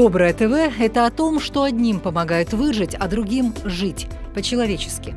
Доброе ТВ – это о том, что одним помогает выжить, а другим – жить по-человечески.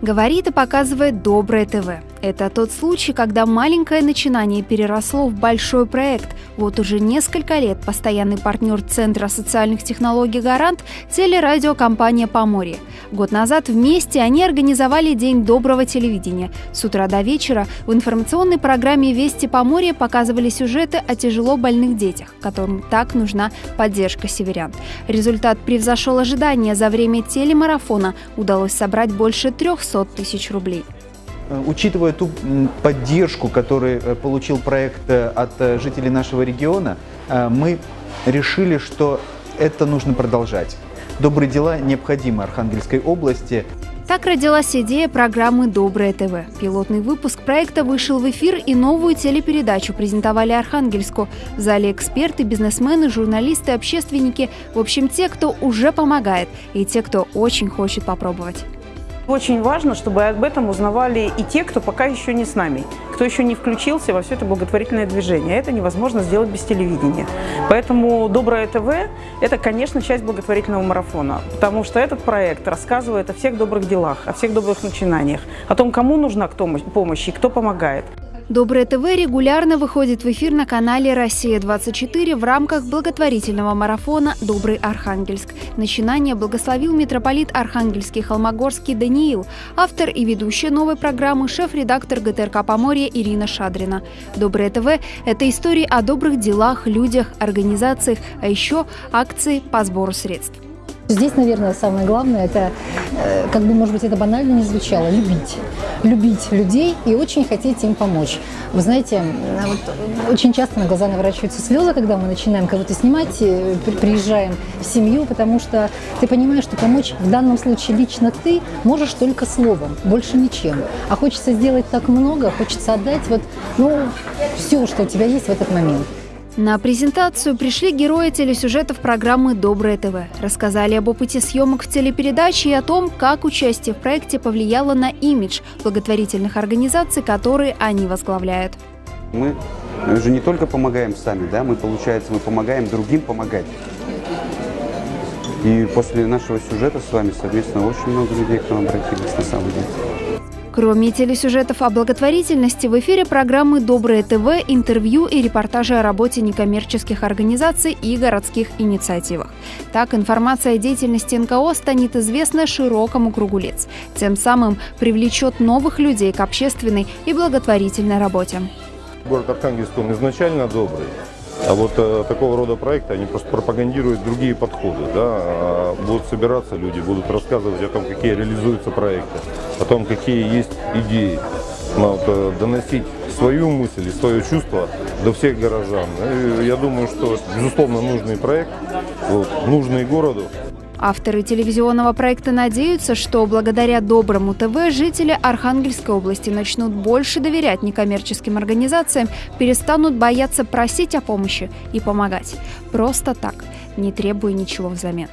Говорит и показывает Доброе ТВ. Это тот случай, когда маленькое начинание переросло в большой проект. Вот уже несколько лет постоянный партнер Центра социальных технологий «Гарант» – телерадиокомпания «Поморье». Год назад вместе они организовали День доброго телевидения. С утра до вечера в информационной программе «Вести Поморье» показывали сюжеты о тяжело больных детях, которым так нужна поддержка северян. Результат превзошел ожидания. За время телемарафона удалось собрать больше 300 тысяч рублей. Э, учитывая ту поддержку, которую э, получил проект э, от жителей нашего региона, мы решили, что это нужно продолжать. Добрые дела необходимы Архангельской области. Так родилась идея программы «Доброе ТВ». Пилотный выпуск проекта вышел в эфир и новую телепередачу презентовали Архангельску. В зале эксперты, бизнесмены, журналисты, общественники. В общем, те, кто уже помогает, и те, кто очень хочет попробовать. Очень важно, чтобы об этом узнавали и те, кто пока еще не с нами, кто еще не включился во все это благотворительное движение. Это невозможно сделать без телевидения. Поэтому «Доброе ТВ» – это, конечно, часть благотворительного марафона, потому что этот проект рассказывает о всех добрых делах, о всех добрых начинаниях, о том, кому нужна помощь и кто помогает. Доброе ТВ регулярно выходит в эфир на канале «Россия-24» в рамках благотворительного марафона «Добрый Архангельск». Начинание благословил митрополит Архангельский Холмогорский Даниил, автор и ведущая новой программы шеф-редактор ГТРК Поморья Ирина Шадрина. Доброе ТВ – это истории о добрых делах, людях, организациях, а еще акции по сбору средств. Здесь, наверное, самое главное, это, э, как бы, может быть, это банально не звучало, любить. Любить людей и очень хотеть им помочь. Вы знаете, вот очень часто на глаза наворачиваются слезы, когда мы начинаем кого-то снимать, э, приезжаем в семью, потому что ты понимаешь, что помочь в данном случае лично ты можешь только словом, больше ничем. А хочется сделать так много, хочется отдать вот, ну, все, что у тебя есть в этот момент. На презентацию пришли герои телесюжетов программы «Доброе ТВ». Рассказали об опыте съемок в телепередаче и о том, как участие в проекте повлияло на имидж благотворительных организаций, которые они возглавляют. Мы же не только помогаем сами, да, мы, получается, мы помогаем другим помогать. И после нашего сюжета с вами совместно очень много людей к нам обратились на самом деле. Кроме телесюжетов о благотворительности, в эфире программы «Доброе ТВ» интервью и репортажи о работе некоммерческих организаций и городских инициативах. Так, информация о деятельности НКО станет известна широкому кругу лиц. Тем самым привлечет новых людей к общественной и благотворительной работе. Город Архангельск, он изначально добрый. А вот э, такого рода проекты, они просто пропагандируют другие подходы. Да? А будут собираться люди, будут рассказывать о том, какие реализуются проекты, о том, какие есть идеи. Но вот, э, доносить свою мысль и свое чувство до всех горожан. И я думаю, что, безусловно, нужный проект, вот, нужный городу. Авторы телевизионного проекта надеются, что благодаря Доброму ТВ жители Архангельской области начнут больше доверять некоммерческим организациям, перестанут бояться просить о помощи и помогать. Просто так, не требуя ничего взамен.